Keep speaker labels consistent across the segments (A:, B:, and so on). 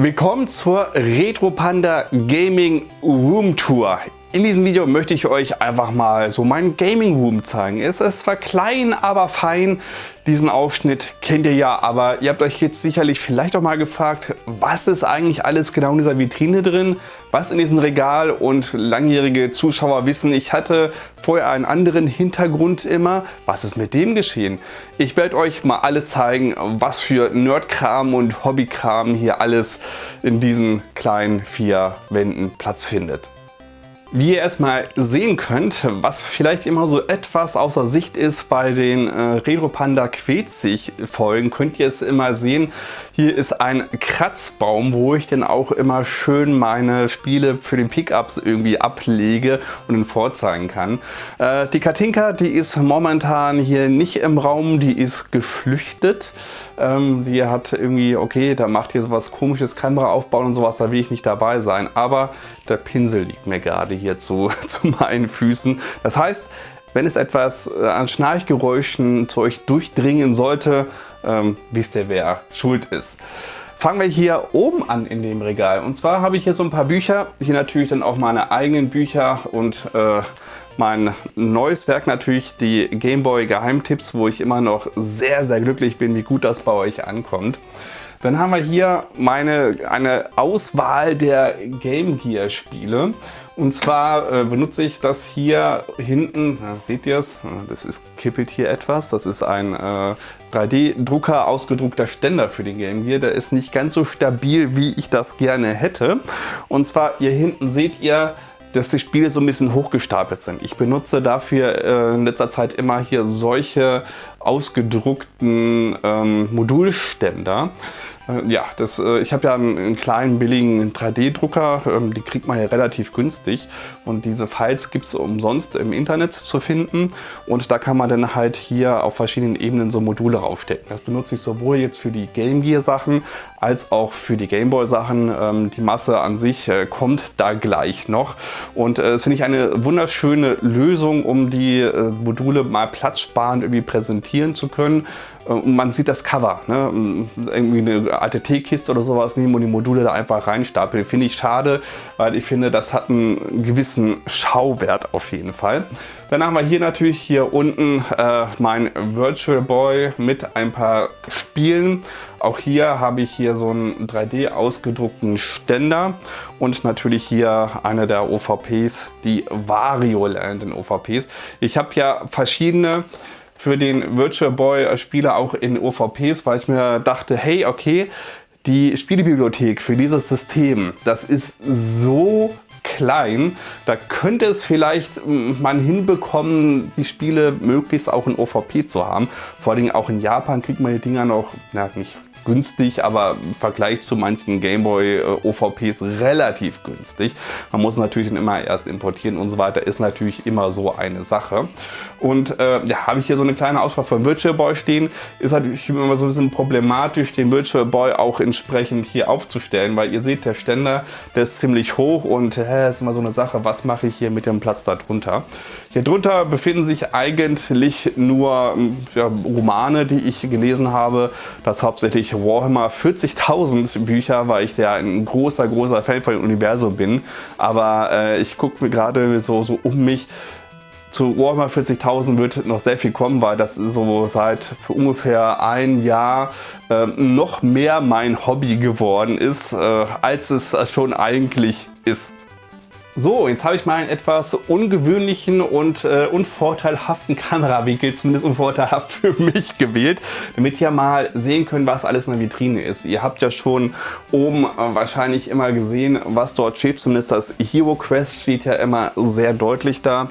A: Willkommen zur Retro Panda Gaming Room Tour. In diesem Video möchte ich euch einfach mal so meinen Gaming Room zeigen. Es ist zwar klein, aber fein. Diesen Aufschnitt kennt ihr ja, aber ihr habt euch jetzt sicherlich vielleicht auch mal gefragt, was ist eigentlich alles genau in dieser Vitrine drin? Was in diesem Regal? Und langjährige Zuschauer wissen, ich hatte vorher einen anderen Hintergrund immer. Was ist mit dem geschehen? Ich werde euch mal alles zeigen, was für Nerdkram und Hobbykram hier alles in diesen kleinen vier Wänden Platz findet. Wie ihr erstmal sehen könnt, was vielleicht immer so etwas außer Sicht ist bei den äh, Retro Panda Quetzig Folgen, könnt ihr es immer sehen. Hier ist ein Kratzbaum, wo ich dann auch immer schön meine Spiele für den Pickups irgendwie ablege und dann vorzeigen kann. Äh, die Katinka, die ist momentan hier nicht im Raum, die ist geflüchtet. Ähm, die hat irgendwie, okay, da macht hier sowas komisches Kamera aufbauen und sowas, da will ich nicht dabei sein. Aber der Pinsel liegt mir gerade hier zu, zu meinen Füßen. Das heißt, wenn es etwas äh, an Schnarchgeräuschen zu euch durchdringen sollte, ähm, wisst ihr, wer schuld ist. Fangen wir hier oben an in dem Regal. Und zwar habe ich hier so ein paar Bücher. Hier natürlich dann auch meine eigenen Bücher und äh, mein neues Werk natürlich die Gameboy Geheimtipps, wo ich immer noch sehr, sehr glücklich bin, wie gut das bei euch ankommt. Dann haben wir hier meine, eine Auswahl der Game Gear Spiele. Und zwar äh, benutze ich das hier hinten, da seht ihr es, das ist, kippelt hier etwas. Das ist ein äh, 3D-Drucker ausgedruckter Ständer für den Game Gear. Der ist nicht ganz so stabil, wie ich das gerne hätte. Und zwar hier hinten seht ihr dass die Spiele so ein bisschen hochgestapelt sind. Ich benutze dafür äh, in letzter Zeit immer hier solche ausgedruckten ähm, Modulständer. Äh, ja, das, äh, ich habe ja einen, einen, kleinen billigen 3D-Drucker, ähm, die kriegt man ja relativ günstig und diese Files gibt es umsonst im Internet zu finden und da kann man dann halt hier auf verschiedenen Ebenen so Module raufstecken. Das benutze ich sowohl jetzt für die Game Gear Sachen als auch für die Gameboy Sachen. Ähm, die Masse an sich äh, kommt da gleich noch und das finde ich eine wunderschöne Lösung, um die Module mal platzsparend irgendwie präsentieren zu können und man sieht das Cover, ne? irgendwie eine alte Teekiste oder sowas nehmen und die Module da einfach reinstapeln. Finde ich schade, weil ich finde, das hat einen gewissen Schauwert auf jeden Fall. Dann haben wir hier natürlich hier unten äh, mein Virtual Boy mit ein paar Spielen. Auch hier habe ich hier so einen 3D ausgedruckten Ständer und natürlich hier eine der OVPs, die Wario Land in OVPs. Ich habe ja verschiedene für den Virtual Boy Spieler auch in OVPs, weil ich mir dachte, hey, okay, die Spielebibliothek für dieses System, das ist so klein, da könnte es vielleicht man hinbekommen, die Spiele möglichst auch in OVP zu haben. Vor allem auch in Japan kriegt man die Dinger noch, na, nicht günstig, aber im Vergleich zu manchen Gameboy äh, OVPs relativ günstig. Man muss natürlich dann immer erst importieren und so weiter, ist natürlich immer so eine Sache. Und äh, ja, habe ich hier so eine kleine Auswahl von Virtual Boy stehen. Ist natürlich immer so ein bisschen problematisch, den Virtual Boy auch entsprechend hier aufzustellen, weil ihr seht, der Ständer, der ist ziemlich hoch und äh, ist immer so eine Sache, was mache ich hier mit dem Platz darunter. Hier drunter befinden sich eigentlich nur ja, Romane, die ich gelesen habe. Das hauptsächlich Warhammer 40.000 Bücher, weil ich ja ein großer, großer Fan von dem Universum bin. Aber äh, ich gucke mir gerade so, so um mich. Zu Warhammer 40.000 wird noch sehr viel kommen, weil das so seit ungefähr ein Jahr äh, noch mehr mein Hobby geworden ist, äh, als es schon eigentlich ist. So, jetzt habe ich mal einen etwas ungewöhnlichen und äh, unvorteilhaften Kamerawinkel, zumindest unvorteilhaft für mich gewählt, damit ihr mal sehen könnt, was alles in der Vitrine ist. Ihr habt ja schon oben äh, wahrscheinlich immer gesehen, was dort steht, zumindest das Hero Quest steht ja immer sehr deutlich da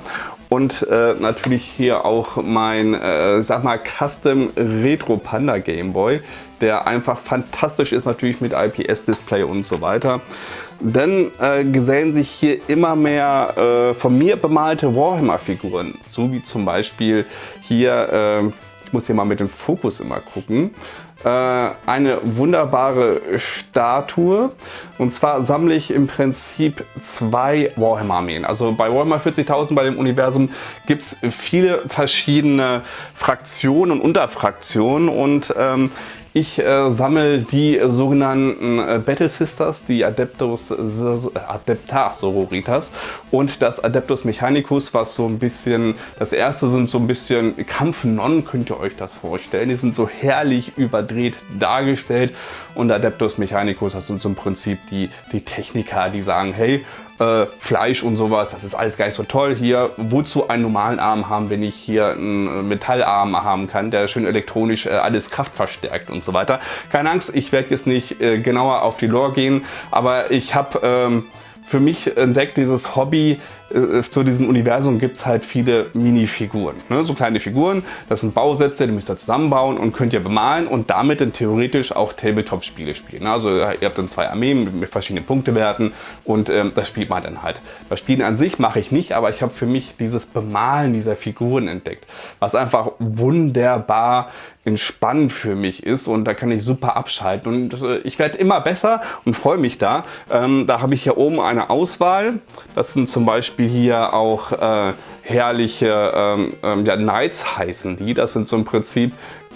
A: und äh, natürlich hier auch mein, äh, sag mal, Custom Retro Panda Game Boy, der einfach fantastisch ist, natürlich mit IPS-Display und so weiter. Dann äh, gesellen sich hier immer mehr äh, von mir bemalte Warhammer-Figuren, so wie zum Beispiel hier, äh, ich muss hier mal mit dem Fokus immer gucken, äh, eine wunderbare Statue. Und zwar sammle ich im Prinzip zwei Warhammer-Armeen. Also bei Warhammer 40.000 bei dem Universum gibt es viele verschiedene Fraktionen und Unterfraktionen und ähm, Ich äh, sammle die sogenannten äh, Battle Sisters, die Adeptus, äh, Adeptar Sororitas und das Adeptus Mechanicus, was so ein bisschen, das erste sind so ein bisschen Kampfnonnen, könnt ihr euch das vorstellen. Die sind so herrlich überdreht dargestellt und Adeptus Mechanicus, das sind so im Prinzip die, die Techniker, die sagen, hey, äh, Fleisch und sowas, das ist alles gar nicht so toll. Hier, wozu einen normalen Arm haben, wenn ich hier einen Metallarm haben kann, der schön elektronisch äh, alles Kraft verstärkt und so weiter. Keine Angst, ich werde jetzt nicht äh, genauer auf die Lore gehen, aber ich habe ähm, für mich entdeckt dieses Hobby, äh, zu diesem Universum gibt es halt viele Minifiguren. Ne? So kleine Figuren, das sind Bausätze, die müsst ihr zusammenbauen und könnt ihr bemalen und damit dann theoretisch auch Tabletop-Spiele spielen. Also ihr habt dann zwei Armeen mit, mit verschiedenen Punktewerten und ähm, das spielt man dann halt. Das Spielen an sich mache ich nicht, aber ich habe für mich dieses Bemalen dieser Figuren entdeckt, was einfach wunderbar entspannend für mich ist und da kann ich super abschalten und äh, ich werde immer besser und freue mich da. Ähm, da habe ich hier oben eine Auswahl. Das sind zum Beispiel Beispiel hier auch äh, herrliche ähm, ähm, ja, Knights heißen die. Das sind so im Prinzip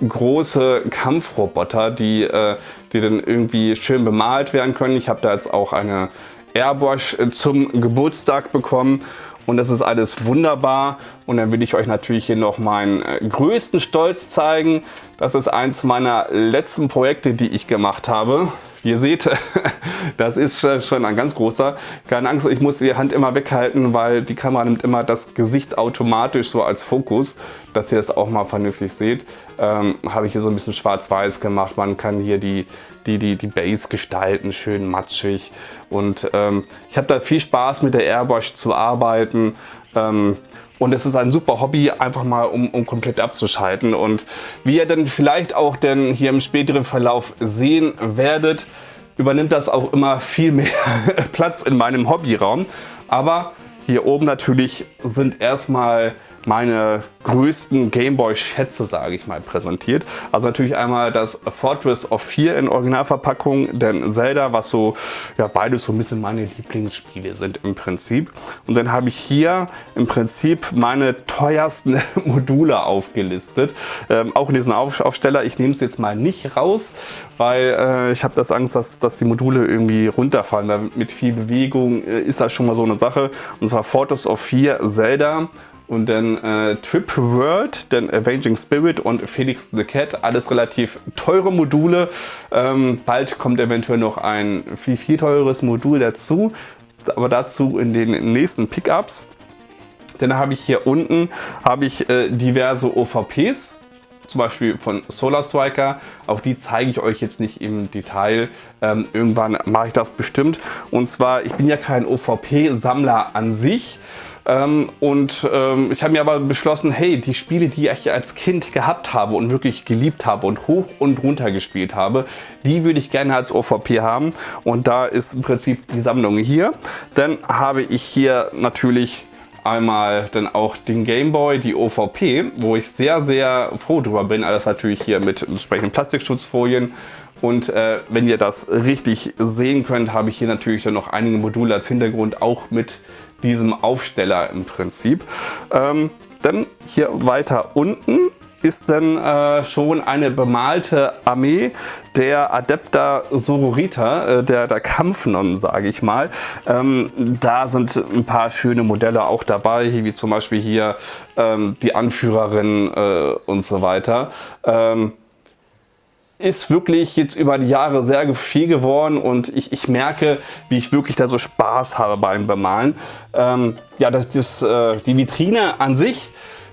A: große Kampfroboter, die, äh, die dann irgendwie schön bemalt werden können. Ich habe da jetzt auch eine Airbrush äh, zum Geburtstag bekommen und das ist alles wunderbar. Und dann will ich euch natürlich hier noch meinen äh, größten Stolz zeigen. Das ist eins meiner letzten Projekte, die ich gemacht habe. Ihr seht, das ist schon ein ganz großer. Keine Angst, ich muss die Hand immer weghalten, weil die Kamera nimmt immer das Gesicht automatisch so als Fokus, dass ihr das auch mal vernünftig seht. Ähm, Habe ich hier so ein bisschen schwarz-weiß gemacht. Man kann hier die, die, die, die Base gestalten, schön matschig. Und ähm, ich habe da viel Spaß mit der Airbrush zu arbeiten. Ähm, und es ist ein super Hobby, einfach mal um, um komplett abzuschalten. Und wie ihr dann vielleicht auch denn hier im späteren Verlauf sehen werdet, übernimmt das auch immer viel mehr Platz in meinem Hobbyraum. Aber hier oben natürlich sind erstmal meine größten Gameboy-Schätze, sage ich mal, präsentiert. Also natürlich einmal das Fortress of 4 in Originalverpackung, denn Zelda, was so, ja beides so ein bisschen meine Lieblingsspiele sind im Prinzip. Und dann habe ich hier im Prinzip meine teuersten Module aufgelistet. Ähm, auch in diesem Auf Aufsteller, ich nehme es jetzt mal nicht raus, weil äh, ich habe das Angst, dass, dass die Module irgendwie runterfallen, weil mit viel Bewegung äh, ist das schon mal so eine Sache. Und zwar Fortress of 4 Zelda und dann äh, Trip World, dann Avenging Spirit und Felix the Cat. Alles relativ teure Module. Ähm, bald kommt eventuell noch ein viel, viel teures Modul dazu. Aber dazu in den nächsten Pickups. Dann habe ich hier unten habe ich äh, diverse OVPs zum Beispiel von Solar Striker. Auch die zeige ich euch jetzt nicht im Detail. Ähm, irgendwann mache ich das bestimmt. Und zwar, ich bin ja kein OVP-Sammler an sich. Ähm, und ähm, ich habe mir aber beschlossen, hey, die Spiele, die ich als Kind gehabt habe und wirklich geliebt habe und hoch und runter gespielt habe, die würde ich gerne als OVP haben. Und da ist im Prinzip die Sammlung hier. Dann habe ich hier natürlich einmal dann auch den Gameboy, die OVP, wo ich sehr, sehr froh drüber bin. Alles natürlich hier mit entsprechenden Plastikschutzfolien. Und äh, wenn ihr das richtig sehen könnt, habe ich hier natürlich dann noch einige Module als Hintergrund, auch mit diesem Aufsteller im Prinzip. Ähm, dann hier weiter unten ist dann äh, schon eine bemalte Armee der Adepta Sororita, äh, der, der Kampfnonnen, sage ich mal. Ähm, da sind ein paar schöne Modelle auch dabei, wie zum Beispiel hier ähm, die Anführerin äh, und so weiter. Ähm, ist wirklich jetzt über die Jahre sehr viel geworden und ich, ich merke, wie ich wirklich da so Spaß habe beim Bemalen. Ähm, ja, das, das, äh, die Vitrine an sich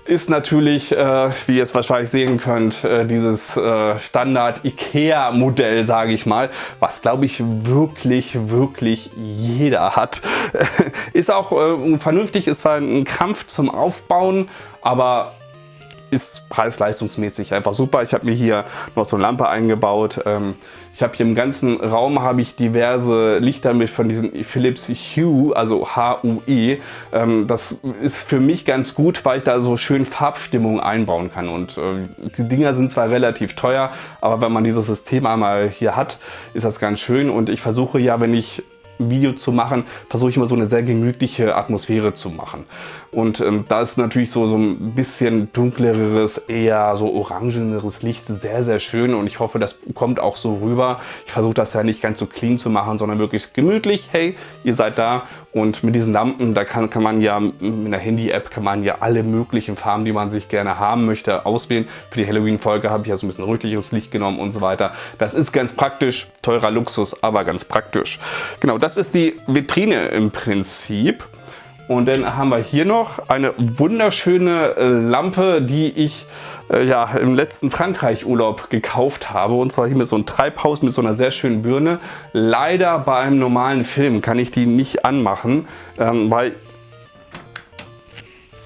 A: ist natürlich, äh, wie ihr es wahrscheinlich sehen könnt, äh, dieses äh, Standard Ikea Modell, sage ich mal, was glaube ich wirklich, wirklich jeder hat. ist auch äh, vernünftig, ist zwar ein Krampf zum Aufbauen, aber ist preis-leistungsmäßig einfach super. Ich habe mir hier noch so eine Lampe eingebaut. Ähm, ich habe hier im ganzen Raum habe ich diverse Lichter mit von diesen Philips Hue, also H-U-E. Ähm, das ist für mich ganz gut, weil ich da so schön Farbstimmung einbauen kann. Und äh, die Dinger sind zwar relativ teuer, aber wenn man dieses System einmal hier hat, ist das ganz schön. Und ich versuche ja, wenn ich Video zu machen, versuche ich immer so eine sehr gemütliche Atmosphäre zu machen. Und ähm, da ist natürlich so, so ein bisschen dunkleres, eher so orangeneres Licht sehr, sehr schön und ich hoffe, das kommt auch so rüber. Ich versuche das ja nicht ganz so clean zu machen, sondern wirklich gemütlich. Hey, ihr seid da und mit diesen Lampen, da kann, kann man ja mit einer Handy-App kann man ja alle möglichen Farben, die man sich gerne haben möchte, auswählen. Für die Halloween-Folge habe ich ja so ein bisschen rötliches Licht genommen und so weiter. Das ist ganz praktisch, teurer Luxus, aber ganz praktisch. Genau, das ist die Vitrine im Prinzip. Und dann haben wir hier noch eine wunderschöne äh, Lampe, die ich äh, ja, im letzten Frankreich-Urlaub gekauft habe. Und zwar hier mit so einem Treibhaus mit so einer sehr schönen Birne. Leider bei einem normalen Film kann ich die nicht anmachen, ähm, weil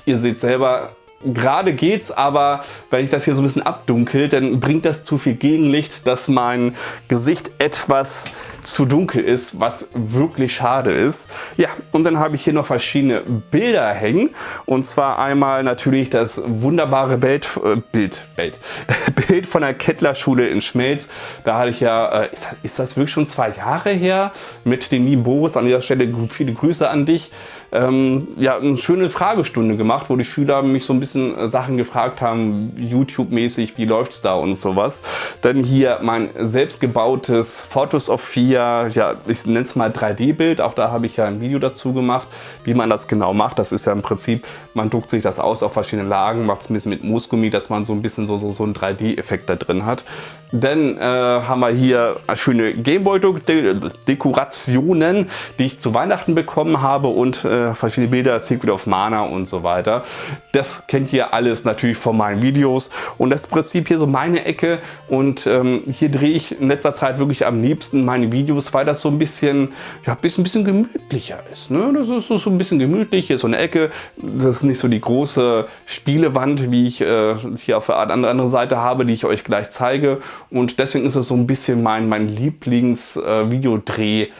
A: ihr seht selber, gerade geht's, aber wenn ich das hier so ein bisschen abdunkel, dann bringt das zu viel Gegenlicht, dass mein Gesicht etwas zu dunkel ist, was wirklich schade ist. Ja, und dann habe ich hier noch verschiedene Bilder hängen. Und zwar einmal natürlich das wunderbare Bild, äh, Bild, Bild, Bild von der Kettler-Schule in Schmelz. Da hatte ich ja, äh, ist, ist, das wirklich schon zwei Jahre her, mit dem lieben Boris. An dieser Stelle viele Grüße an dich ähm, ja, eine schöne Fragestunde gemacht, wo die Schüler mich so ein bisschen äh, Sachen gefragt haben, YouTube-mäßig, wie läuft's da und sowas. Dann hier mein selbstgebautes Photos of 4, ja, ich nenne es mal 3D-Bild, auch da habe ich ja ein Video dazu gemacht, wie man das genau macht. Das ist ja im Prinzip, man druckt sich das aus auf verschiedene Lagen, macht es ein bisschen mit Moosgummi, dass man so ein bisschen so, so, so einen 3D-Effekt da drin hat. Dann äh, haben wir hier schöne Gameboy-Dekorationen, die ich zu Weihnachten bekommen habe und äh, verschiedene Bilder, Secret of Mana und so weiter. Das kennt ihr alles natürlich von meinen Videos und das Prinzip hier so meine Ecke und ähm, hier drehe ich in letzter Zeit wirklich am liebsten meine Videos, weil das so ein bisschen, ja, ein bisschen, gemütlicher ist. Ne? Das ist so, so ein bisschen gemütlich, hier ist so eine Ecke, das ist nicht so die große Spielewand, wie ich äh, hier auf der andere Seite habe, die ich euch gleich zeige und deswegen ist es so ein bisschen mein, mein Lieblings-Videodrehort äh,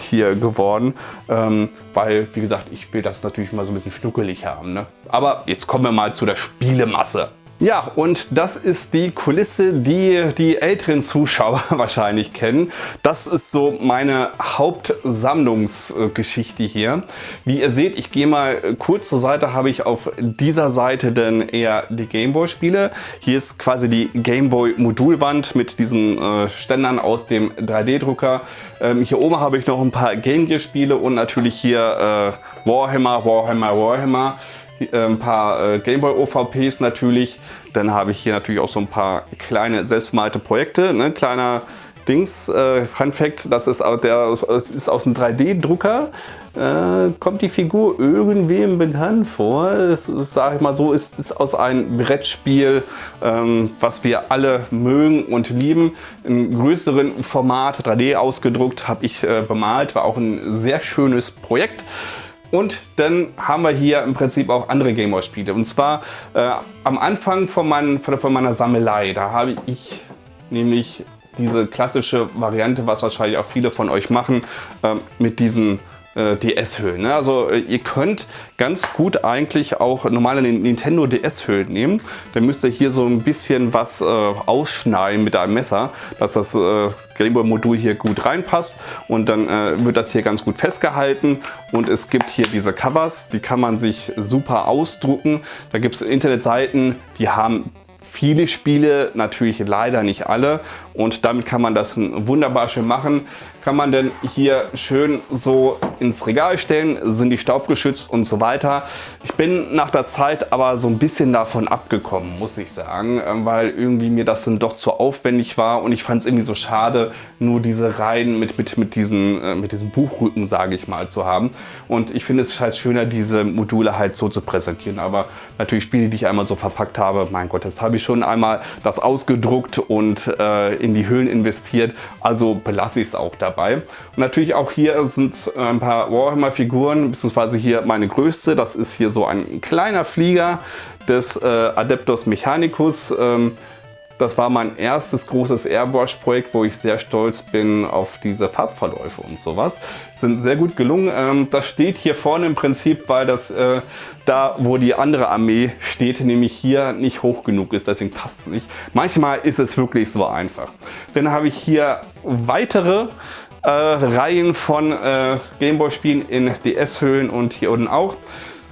A: hier geworden, ähm, weil, wie gesagt, ich will das natürlich mal so ein bisschen schnuckelig haben. Ne? Aber jetzt kommen wir mal zu der Spielemasse. Ja, und das ist die Kulisse, die die älteren Zuschauer wahrscheinlich kennen. Das ist so meine Hauptsammlungsgeschichte hier. Wie ihr seht, ich gehe mal kurz zur Seite, habe ich auf dieser Seite dann eher die Gameboy-Spiele. Hier ist quasi die Gameboy-Modulwand mit diesen äh, Ständern aus dem 3D-Drucker. Ähm, hier oben habe ich noch ein paar Game Gear-Spiele und natürlich hier äh, Warhammer, Warhammer, Warhammer. Äh, ein paar äh, Gameboy OVPs natürlich. Dann habe ich hier natürlich auch so ein paar kleine selbstgemalte Projekte. Ne? Kleiner Dings, äh, Fun Fact, das ist, der, ist aus einem 3D-Drucker. Äh, kommt die Figur irgendwem bekannt vor? Es sage ich mal so, ist, ist aus einem Brettspiel, ähm, was wir alle mögen und lieben. Im größeren Format 3D ausgedruckt, habe ich äh, bemalt, war auch ein sehr schönes Projekt. Und dann haben wir hier im Prinzip auch andere Gameboy-Spiele. Und zwar äh, am Anfang von, mein, von, meiner Sammelei, da habe ich nämlich diese klassische Variante, was wahrscheinlich auch viele von euch machen, äh, mit diesen DS-Hüllen. Ne? Also äh, ihr könnt ganz gut eigentlich auch normale Nintendo DS-Hüllen nehmen. Dann müsst ihr hier so ein bisschen was äh, ausschneiden mit einem Messer, dass das äh, Gameboy-Modul hier gut reinpasst und dann äh, wird das hier ganz gut festgehalten und es gibt hier diese Covers, die kann man sich super ausdrucken. Da gibt es Internetseiten, die haben viele Spiele, natürlich leider nicht alle und damit kann man das wunderbar schön machen. Kann man denn hier schön so ins Regal stellen, sind die staubgeschützt und so weiter. Ich bin nach der Zeit aber so ein bisschen davon abgekommen, muss ich sagen, ähm, weil irgendwie mir das dann doch zu aufwendig war und ich fand es irgendwie so schade, nur diese Reihen mit, mit, mit, diesen, äh, mit diesem Buchrücken, sage ich mal, zu haben. Und ich finde es halt schöner, diese Module halt so zu präsentieren. Aber natürlich Spiele, die ich einmal so verpackt habe, mein Gott, das habe ich schon einmal das ausgedruckt und äh, in die Höhlen investiert. Also belasse ich es auch dabei. Und natürlich auch hier sind äh, ein paar Warhammer-Figuren, beziehungsweise hier meine größte. Das ist hier so ein kleiner Flieger des äh, Adeptus Mechanicus. Ähm, das war mein erstes großes Airbrush-Projekt, wo ich sehr stolz bin auf diese Farbverläufe und sowas. Sind sehr gut gelungen. Ähm, das steht hier vorne im Prinzip, weil das äh, da, wo die andere Armee steht, nämlich hier nicht hoch genug ist. Deswegen passt es nicht. Manchmal ist es wirklich so einfach. Dann habe ich hier weitere äh, Reihen von äh, Gameboy-Spielen in DS-Hüllen und hier unten auch.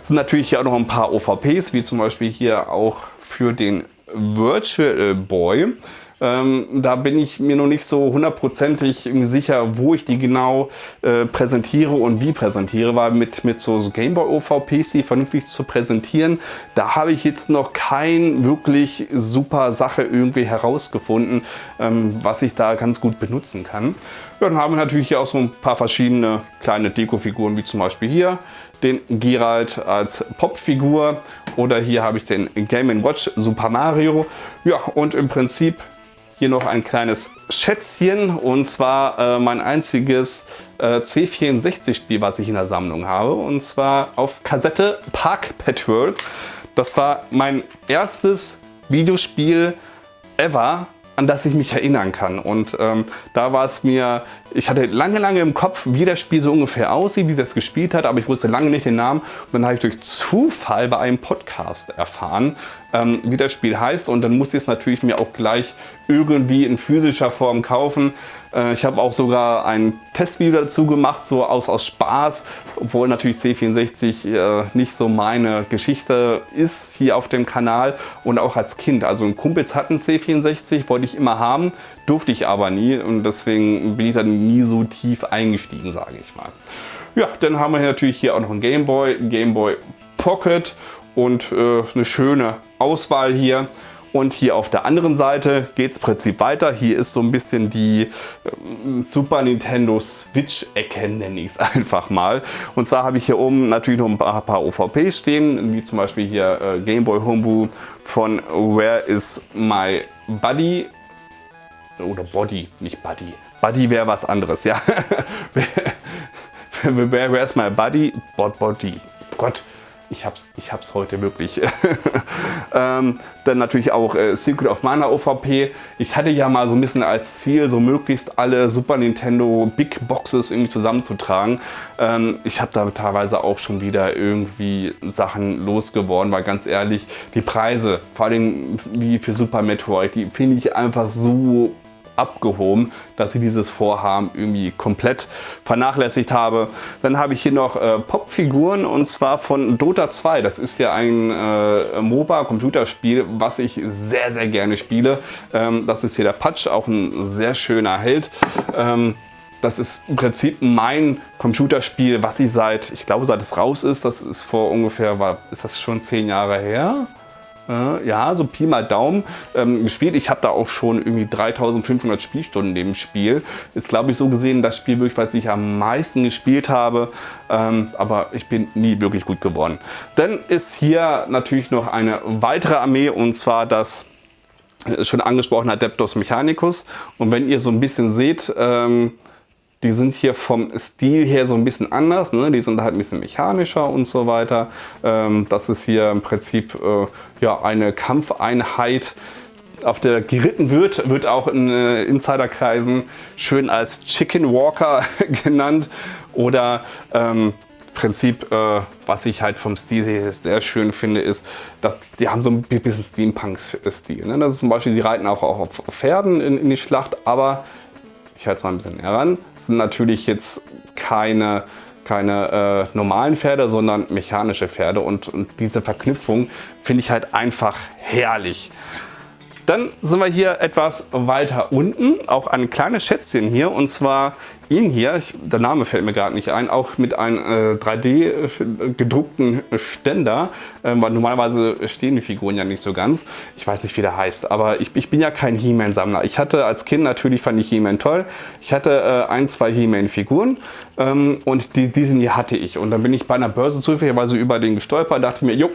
A: Es sind natürlich hier auch noch ein paar OVPs, wie zum Beispiel hier auch für den Virtual Boy. Ähm, da bin ich mir noch nicht so hundertprozentig sicher, wo ich die genau äh, präsentiere und wie präsentiere, weil mit, mit so, so Gameboy OVPs, die vernünftig zu präsentieren, da habe ich jetzt noch kein wirklich super Sache irgendwie herausgefunden, ähm, was ich da ganz gut benutzen kann. Dann haben wir natürlich hier auch so ein paar verschiedene kleine Deko-Figuren, wie zum Beispiel hier den Geralt als Popfigur oder hier habe ich den Game Watch Super Mario. Ja, und im Prinzip hier noch ein kleines Schätzchen und zwar äh, mein einziges äh, C64-Spiel, was ich in der Sammlung habe. Und zwar auf Kassette Park Patrol. Das war mein erstes Videospiel ever, an das ich mich erinnern kann. Und ähm, da war es mir, ich hatte lange, lange im Kopf, wie das Spiel so ungefähr aussieht, wie es gespielt hat, aber ich wusste lange nicht den Namen. Und dann habe ich durch Zufall bei einem Podcast erfahren, ähm, wie das Spiel heißt. Und dann musste ich es natürlich mir auch gleich irgendwie in physischer Form kaufen. Äh, ich habe auch sogar ein Testvideo dazu gemacht, so aus, aus Spaß, obwohl natürlich C64 äh, nicht so meine Geschichte ist hier auf dem Kanal und auch als Kind. Also ein Kumpels hatten C64, wollte ich immer haben, durfte ich aber nie und deswegen bin ich dann nie so tief eingestiegen, sage ich mal. Ja, dann haben wir natürlich hier auch noch ein Gameboy, Gameboy Pocket und äh, eine schöne Auswahl hier. Und hier auf der anderen Seite geht es im Prinzip weiter. Hier ist so ein bisschen die äh, Super Nintendo Switch-Ecke, nenne ich es einfach mal. Und zwar habe ich hier oben natürlich noch ein paar, paar OVPs stehen, wie zum Beispiel hier äh, Game Boy Homebrew von Where is My Buddy? Oder Body, nicht Buddy. Buddy wäre was anderes, ja. Where is My Buddy? Body. Gott, ich hab's, ich hab's heute wirklich. ähm, dann natürlich auch äh, Secret of Mana OVP. Ich hatte ja mal so ein bisschen als Ziel, so möglichst alle Super Nintendo Big Boxes irgendwie zusammenzutragen. Ähm, ich habe da teilweise auch schon wieder irgendwie Sachen losgeworden, weil ganz ehrlich, die Preise, vor allem wie für Super Metroid, die finde ich einfach so abgehoben, dass ich dieses Vorhaben irgendwie komplett vernachlässigt habe. Dann habe ich hier noch äh, Popfiguren und zwar von Dota 2. Das ist ja ein äh, MOBA-Computerspiel, was ich sehr, sehr gerne spiele. Ähm, das ist hier der Patch, auch ein sehr schöner Held. Ähm, das ist im Prinzip mein Computerspiel, was ich seit, ich glaube seit es raus ist, das ist vor ungefähr, war, ist das schon zehn Jahre her? Ja, so Pi mal Daumen ähm, gespielt. Ich habe da auch schon irgendwie 3500 Spielstunden dem Spiel. Ist glaube ich so gesehen das Spiel wirklich, was ich am meisten gespielt habe. Ähm, aber ich bin nie wirklich gut geworden. Dann ist hier natürlich noch eine weitere Armee und zwar das äh, schon angesprochene Adeptus Mechanicus. Und wenn ihr so ein bisschen seht, ähm, die sind hier vom Stil her so ein bisschen anders. Ne? Die sind halt ein bisschen mechanischer und so weiter. Ähm, das ist hier im Prinzip äh, ja, eine Kampfeinheit, auf der geritten wird, wird auch in äh, Insiderkreisen schön als Chicken Walker genannt oder ähm, Prinzip, äh, was ich halt vom Stil sehr schön finde, ist, dass die haben so ein bisschen Steampunk-Stil. Ne? Das ist zum Beispiel, die reiten auch, auch auf Pferden in, in die Schlacht, aber ich halte es mal ein bisschen heran, das sind natürlich jetzt keine, keine äh, normalen Pferde, sondern mechanische Pferde und, und diese Verknüpfung finde ich halt einfach herrlich. Dann sind wir hier etwas weiter unten, auch ein kleines Schätzchen hier und zwar ihn hier, ich, der Name fällt mir gerade nicht ein, auch mit einem äh, 3D gedruckten Ständer, äh, weil normalerweise stehen die Figuren ja nicht so ganz. Ich weiß nicht wie der heißt, aber ich, ich bin ja kein He-Man Sammler. Ich hatte als Kind natürlich fand ich He-Man toll. Ich hatte äh, ein, zwei He-Man Figuren ähm, und die, diesen hier hatte ich und dann bin ich bei einer Börse zufälligerweise über den gestolpert, dachte mir, jo,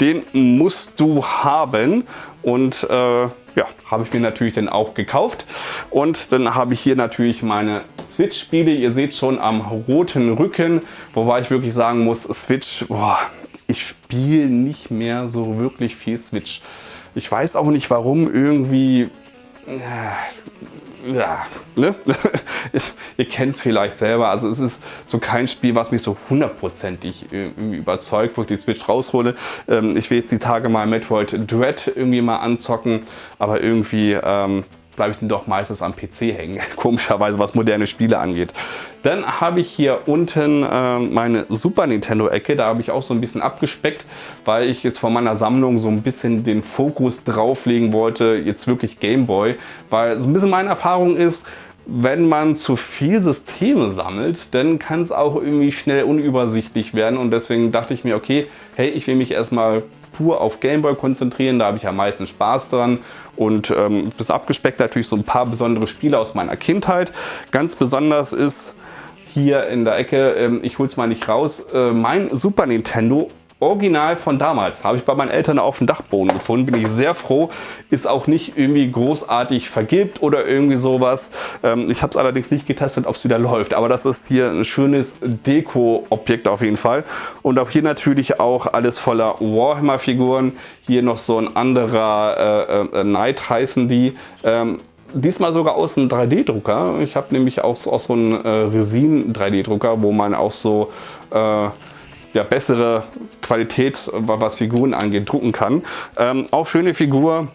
A: den musst du haben. Und äh, ja, habe ich mir natürlich dann auch gekauft. Und dann habe ich hier natürlich meine Switch-Spiele. Ihr seht schon am roten Rücken, wobei ich wirklich sagen muss, Switch, boah, ich spiele nicht mehr so wirklich viel Switch. Ich weiß auch nicht warum, irgendwie... Äh, ja, ne? ihr kennt es vielleicht selber. Also es ist so kein Spiel, was mich so hundertprozentig überzeugt, wo ich die Switch raushole. Ähm, ich will jetzt die Tage mal Metroid Dread irgendwie mal anzocken, aber irgendwie ähm, bleibe ich dann doch meistens am PC hängen. Komischerweise, was moderne Spiele angeht. Dann habe ich hier unten äh, meine Super Nintendo-Ecke. Da habe ich auch so ein bisschen abgespeckt, weil ich jetzt von meiner Sammlung so ein bisschen den Fokus drauflegen wollte, jetzt wirklich Game Boy. Weil so ein bisschen meine Erfahrung ist, wenn man zu viel Systeme sammelt, dann kann es auch irgendwie schnell unübersichtlich werden und deswegen dachte ich mir, okay, hey, ich will mich erstmal pur auf Gameboy konzentrieren, da habe ich am meisten Spaß dran und ähm, bisschen abgespeckt natürlich so ein paar besondere Spiele aus meiner Kindheit. Ganz besonders ist hier in der Ecke, ähm, ich es mal nicht raus, äh, mein Super Nintendo Original von damals. Habe ich bei meinen Eltern auf dem Dachboden gefunden. Bin ich sehr froh. Ist auch nicht irgendwie großartig vergibt oder irgendwie sowas. Ähm, ich habe es allerdings nicht getestet, ob es wieder läuft. Aber das ist hier ein schönes Deko-Objekt auf jeden Fall. Und auch hier natürlich auch alles voller Warhammer-Figuren. Hier noch so ein anderer äh, äh, Knight heißen die. Ähm, diesmal sogar aus einem 3D-Drucker. Ich habe nämlich auch so, auch so einen äh, Resin 3D-Drucker, wo man auch so äh, ja, bessere Qualität, was Figuren angeht, drucken kann. Ähm, auch schöne Figur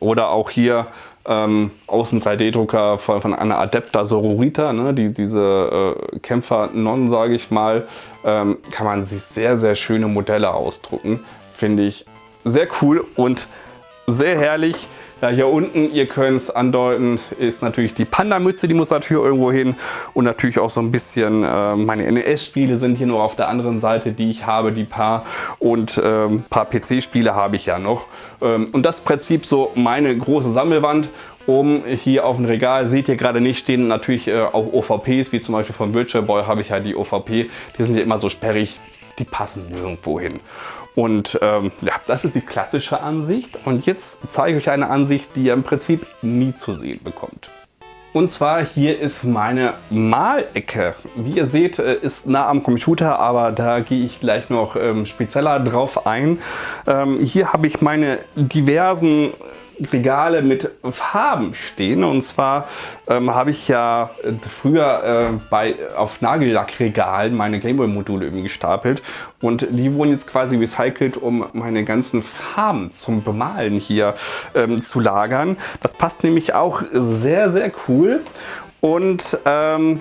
A: oder auch hier ähm, aus 3D-Drucker von, von, einer Adepta Sororita, ne, die, diese äh, Kämpfer-Non, sage ich mal, ähm, kann man sich sehr, sehr schöne Modelle ausdrucken. Finde ich sehr cool und sehr herrlich. Ja, hier unten, ihr könnt es andeuten, ist natürlich die Panda-Mütze, die muss natürlich irgendwo hin. Und natürlich auch so ein bisschen, äh, meine NES-Spiele sind hier nur auf der anderen Seite, die ich habe, die paar. Und ein ähm, paar PC-Spiele habe ich ja noch. Ähm, und das Prinzip so meine große Sammelwand. Oben hier auf dem Regal seht ihr gerade nicht, stehen natürlich äh, auch OVPs, wie zum Beispiel von Virtual Boy habe ich ja die OVP. Die sind ja immer so sperrig, die passen nirgendwo hin. Und ähm, ja, das ist die klassische Ansicht. Und jetzt zeige ich euch eine Ansicht, die ihr im Prinzip nie zu sehen bekommt. Und zwar hier ist meine Malecke. Wie ihr seht, äh, ist nah am Computer, aber da gehe ich gleich noch ähm, spezieller drauf ein. Ähm, hier habe ich meine diversen Regale mit Farben stehen. Und zwar ähm, habe ich ja äh, früher äh, bei, auf Nagellackregalen meine Gameboy-Module irgendwie gestapelt. Und die wurden jetzt quasi recycelt, um meine ganzen Farben zum Bemalen hier ähm, zu lagern. Das passt nämlich auch sehr, sehr cool. Und ähm,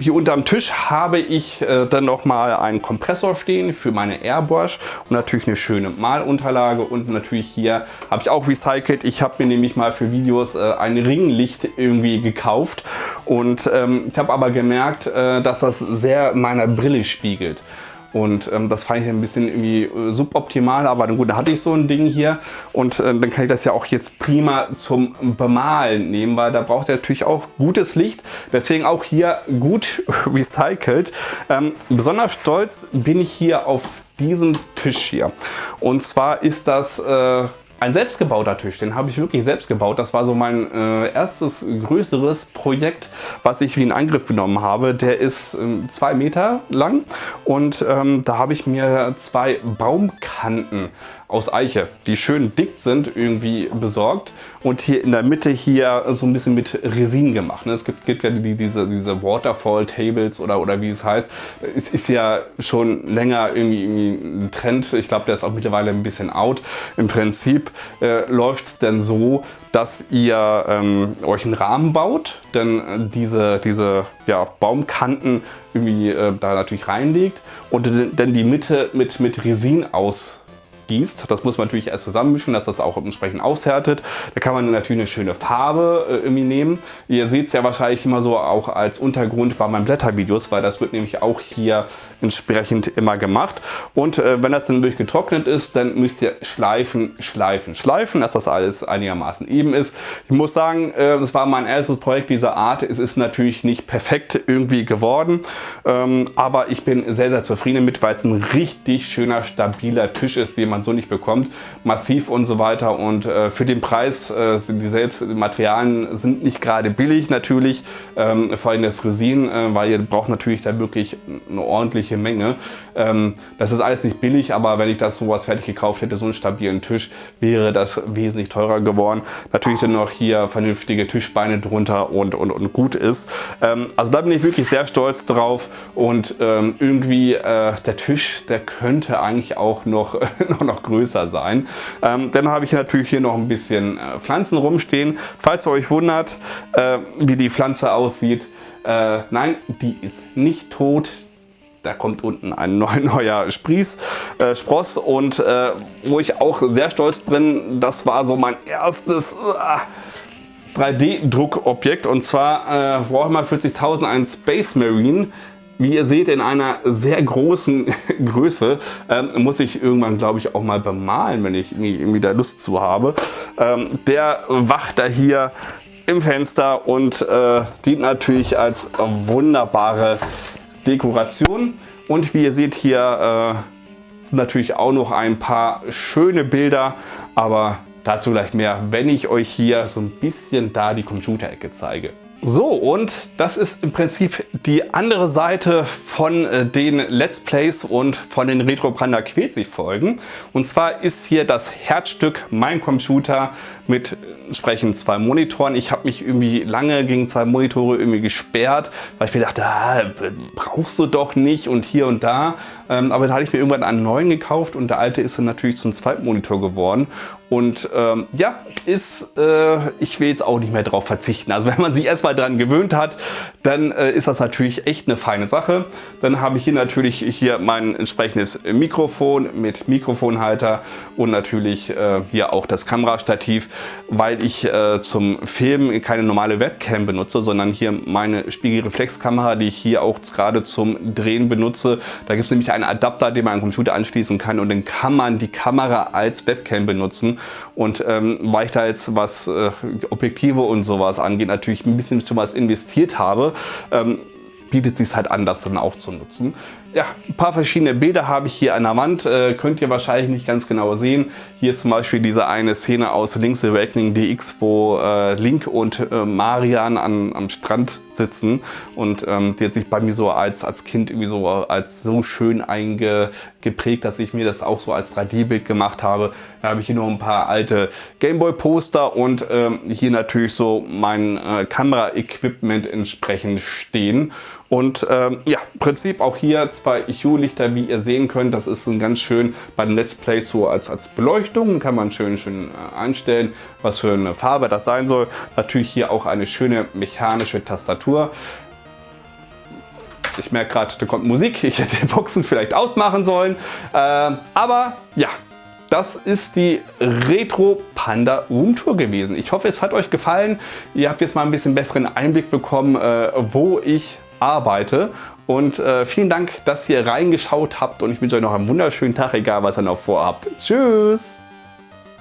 A: hier unterm Tisch habe ich äh, dann noch mal einen Kompressor stehen für meine Airbrush und natürlich eine schöne Malunterlage und natürlich hier habe ich auch recycelt. Ich habe mir nämlich mal für Videos äh, ein Ringlicht irgendwie gekauft und ähm, ich habe aber gemerkt, äh, dass das sehr meiner Brille spiegelt. Und ähm, das fand ich ein bisschen irgendwie äh, suboptimal, aber gut, da hatte ich so ein Ding hier und äh, dann kann ich das ja auch jetzt prima zum Bemalen nehmen, weil da braucht er natürlich auch gutes Licht. Deswegen auch hier gut recycelt. Ähm, besonders stolz bin ich hier auf diesen Tisch hier. Und zwar ist das äh, ein selbstgebauter Tisch, den habe ich wirklich selbst gebaut. Das war so mein äh, erstes größeres Projekt, was ich wie in Angriff genommen habe. Der ist äh, zwei Meter lang und ähm, da habe ich mir zwei Baumkanten aus Eiche, die schön dick sind, irgendwie besorgt und hier in der Mitte hier so ein bisschen mit Resin gemacht. Ne? Es gibt, gibt ja die, diese, diese Waterfall Tables oder, oder wie es heißt. Es ist ja schon länger irgendwie, irgendwie ein Trend. Ich glaube, der ist auch mittlerweile ein bisschen out. Im Prinzip äh, läuft es denn so, dass ihr ähm, euch einen Rahmen baut, denn diese, diese ja, Baumkanten irgendwie äh, da natürlich reinlegt und dann die Mitte mit, mit Resin aus gießt. Das muss man natürlich erst zusammenmischen, dass das auch entsprechend aushärtet. Da kann man natürlich eine schöne Farbe äh, irgendwie nehmen. Ihr seht es ja wahrscheinlich immer so auch als Untergrund bei meinen Blättervideos, weil das wird nämlich auch hier entsprechend immer gemacht. Und äh, wenn das dann wirklich getrocknet ist, dann müsst ihr schleifen, schleifen, schleifen, dass das alles einigermaßen eben ist. Ich muss sagen, äh, das war mein erstes Projekt dieser Art. Es ist natürlich nicht perfekt irgendwie geworden, ähm, aber ich bin sehr, sehr zufrieden mit, weil es ein richtig schöner, stabiler Tisch ist, den man man so nicht bekommt. Massiv und so weiter und äh, für den Preis äh, sind die selbst die Materialien sind nicht gerade billig natürlich, ähm, vor allem das Resin, äh, weil ihr braucht natürlich da wirklich eine ordentliche Menge. Ähm, das ist alles nicht billig, aber wenn ich das sowas fertig gekauft hätte, so einen stabilen Tisch, wäre das wesentlich teurer geworden. Natürlich dann noch hier vernünftige Tischbeine drunter und, und, und gut ist. Ähm, also da bin ich wirklich sehr stolz drauf und ähm, irgendwie äh, der Tisch, der könnte eigentlich auch noch, noch noch größer sein. Ähm, dann habe ich natürlich hier noch ein bisschen äh, Pflanzen rumstehen. Falls ihr euch wundert, äh, wie die Pflanze aussieht, äh, nein, die ist nicht tot. Da kommt unten ein neuer Sprieß, äh, Spross und äh, wo ich auch sehr stolz bin, das war so mein erstes äh, 3D-Druckobjekt und zwar äh, Warhammer 40.000 ein Space Marine wie ihr seht, in einer sehr großen Größe. Ähm, muss ich irgendwann, glaube ich, auch mal bemalen, wenn ich irgendwie da Lust zu habe. Ähm, der wacht da hier im Fenster und äh, dient natürlich als wunderbare Dekoration. Und wie ihr seht hier äh, sind natürlich auch noch ein paar schöne Bilder, aber dazu gleich mehr, wenn ich euch hier so ein bisschen da die Computerecke zeige. So und das ist im Prinzip die andere Seite von äh, den Let's Plays und von den Retro Panda Quetzig Folgen. Und zwar ist hier das Herzstück mein Computer mit entsprechend zwei Monitoren. Ich habe mich irgendwie lange gegen zwei Monitore irgendwie gesperrt, weil ich mir dachte, ah, brauchst du doch nicht und hier und da. Ähm, aber da hatte ich mir irgendwann einen neuen gekauft und der alte ist dann natürlich zum zweiten Monitor geworden. Und ähm, ja, ist, äh, ich will jetzt auch nicht mehr darauf verzichten. Also wenn man sich erstmal daran gewöhnt hat, dann äh, ist das natürlich echt eine feine Sache. Dann habe ich hier natürlich hier mein entsprechendes Mikrofon mit Mikrofonhalter und natürlich äh, hier auch das Kamerastativ, weil ich äh, zum Filmen keine normale Webcam benutze, sondern hier meine Spiegelreflexkamera, die ich hier auch gerade zum Drehen benutze. Da gibt es nämlich einen Adapter, den man an den Computer anschließen kann und dann kann man die Kamera als Webcam benutzen. Und ähm, weil ich da jetzt was äh, Objektive und sowas angeht, natürlich ein bisschen schon was investiert habe, ähm, bietet sich halt an, das dann auch zu nutzen. Ja, ein paar verschiedene Bilder habe ich hier an der Wand, äh, könnt ihr wahrscheinlich nicht ganz genau sehen. Hier ist zum Beispiel diese eine Szene aus Link's Awakening DX, wo äh, Link und äh, Marian an, am Strand sitzen und ähm, die hat sich bei mir so als, als Kind irgendwie so als so schön eingeprägt, dass ich mir das auch so als 3D-Bild gemacht habe. Da habe ich hier noch ein paar alte Gameboy-Poster und ähm, hier natürlich so mein äh, Kamera-Equipment entsprechend stehen. Und ähm, ja, im Prinzip auch hier zwei Hue-Lichter, wie ihr sehen könnt. Das ist ein ganz schön bei den Let's Plays so als, als Beleuchtung. Kann man schön, schön äh, einstellen, was für eine Farbe das sein soll. Natürlich hier auch eine schöne mechanische Tastatur. Ich merke gerade, da kommt Musik. Ich hätte die Boxen vielleicht ausmachen sollen. Äh, aber ja, das ist die Retro Panda Room Tour gewesen. Ich hoffe, es hat euch gefallen. Ihr habt jetzt mal ein bisschen besseren Einblick bekommen, äh, wo ich arbeite. Und äh, vielen Dank, dass ihr reingeschaut habt und ich wünsche euch noch einen wunderschönen Tag, egal was ihr noch vorhabt. Tschüss!